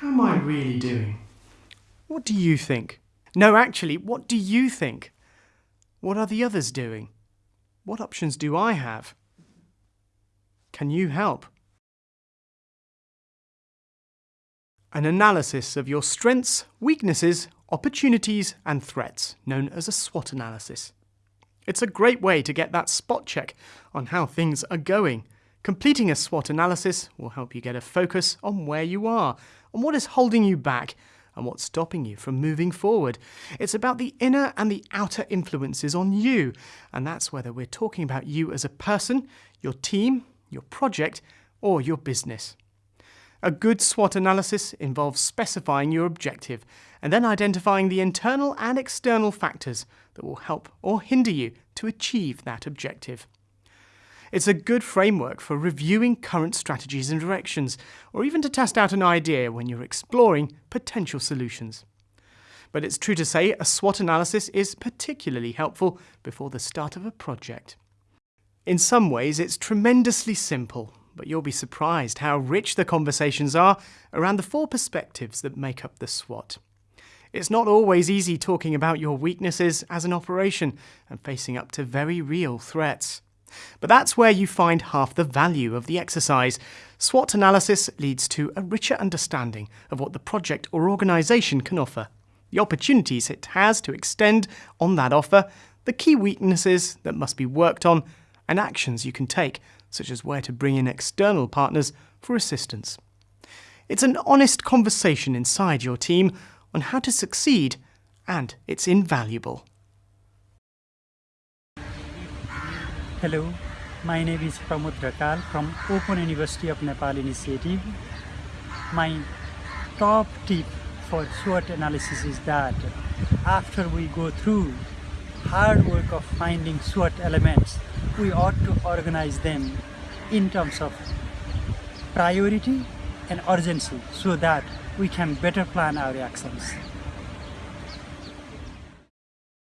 How am I really doing? What do you think? No, actually, what do you think? What are the others doing? What options do I have? Can you help? An analysis of your strengths, weaknesses, opportunities and threats, known as a SWOT analysis. It's a great way to get that spot check on how things are going. Completing a SWOT analysis will help you get a focus on where you are, on what is holding you back, and what's stopping you from moving forward. It's about the inner and the outer influences on you, and that's whether we're talking about you as a person, your team, your project, or your business. A good SWOT analysis involves specifying your objective and then identifying the internal and external factors that will help or hinder you to achieve that objective. It's a good framework for reviewing current strategies and directions, or even to test out an idea when you're exploring potential solutions. But it's true to say a SWOT analysis is particularly helpful before the start of a project. In some ways, it's tremendously simple but you'll be surprised how rich the conversations are around the four perspectives that make up the SWOT. It's not always easy talking about your weaknesses as an operation and facing up to very real threats. But that's where you find half the value of the exercise. SWOT analysis leads to a richer understanding of what the project or organisation can offer, the opportunities it has to extend on that offer, the key weaknesses that must be worked on, and actions you can take such as where to bring in external partners for assistance. It's an honest conversation inside your team on how to succeed, and it's invaluable. Hello, my name is Pramod Rakal from Open University of Nepal Initiative. My top tip for SWOT analysis is that after we go through hard work of finding SWOT elements, we ought to organize them in terms of priority and urgency so that we can better plan our actions.